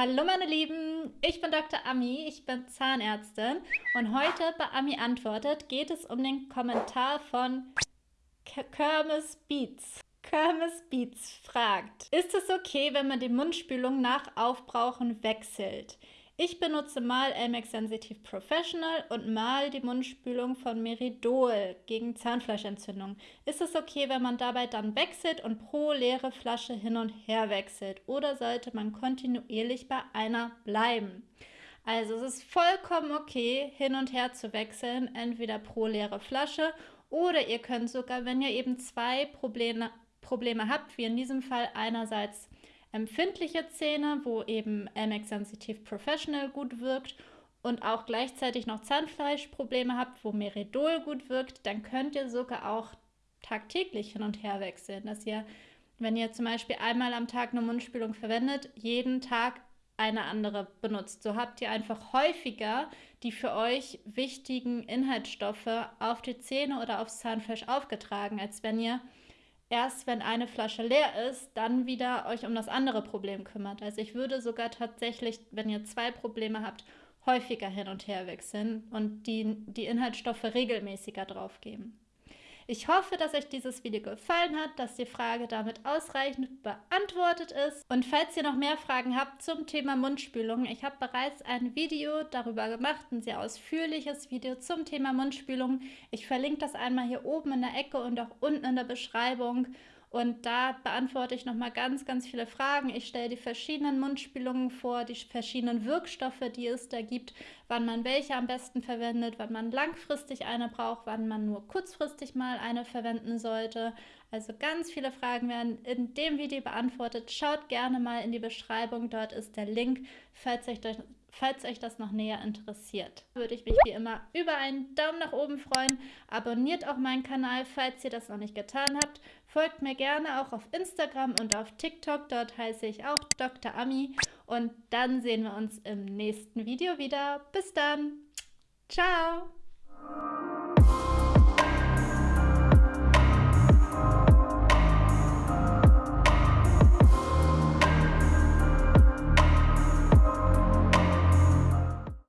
Hallo meine Lieben, ich bin Dr. Ami, ich bin Zahnärztin und heute bei Ami antwortet geht es um den Kommentar von Kermes Beats. Kermes Beats fragt, ist es okay, wenn man die Mundspülung nach Aufbrauchen wechselt? Ich benutze mal Elmex Sensitive Professional und mal die Mundspülung von Meridol gegen Zahnfleischentzündung. Ist es okay, wenn man dabei dann wechselt und pro leere Flasche hin und her wechselt? Oder sollte man kontinuierlich bei einer bleiben? Also es ist vollkommen okay, hin und her zu wechseln, entweder pro leere Flasche oder ihr könnt sogar, wenn ihr eben zwei Probleme, Probleme habt, wie in diesem Fall einerseits empfindliche Zähne, wo eben MX Sensitive Professional gut wirkt und auch gleichzeitig noch Zahnfleischprobleme habt, wo Meridol gut wirkt, dann könnt ihr sogar auch tagtäglich hin und her wechseln. Dass ihr, wenn ihr zum Beispiel einmal am Tag eine Mundspülung verwendet, jeden Tag eine andere benutzt. So habt ihr einfach häufiger die für euch wichtigen Inhaltsstoffe auf die Zähne oder aufs Zahnfleisch aufgetragen, als wenn ihr erst wenn eine Flasche leer ist, dann wieder euch um das andere Problem kümmert. Also ich würde sogar tatsächlich, wenn ihr zwei Probleme habt, häufiger hin und her wechseln und die, die Inhaltsstoffe regelmäßiger drauf geben. Ich hoffe, dass euch dieses Video gefallen hat, dass die Frage damit ausreichend beantwortet ist. Und falls ihr noch mehr Fragen habt zum Thema Mundspülung, ich habe bereits ein Video darüber gemacht, ein sehr ausführliches Video zum Thema Mundspülung. Ich verlinke das einmal hier oben in der Ecke und auch unten in der Beschreibung. Und da beantworte ich nochmal ganz, ganz viele Fragen. Ich stelle die verschiedenen Mundspülungen vor, die verschiedenen Wirkstoffe, die es da gibt, wann man welche am besten verwendet, wann man langfristig eine braucht, wann man nur kurzfristig mal eine verwenden sollte. Also ganz viele Fragen werden in dem Video beantwortet. Schaut gerne mal in die Beschreibung, dort ist der Link, falls euch das Falls euch das noch näher interessiert, würde ich mich wie immer über einen Daumen nach oben freuen. Abonniert auch meinen Kanal, falls ihr das noch nicht getan habt. Folgt mir gerne auch auf Instagram und auf TikTok. Dort heiße ich auch Dr. Ami. Und dann sehen wir uns im nächsten Video wieder. Bis dann. Ciao.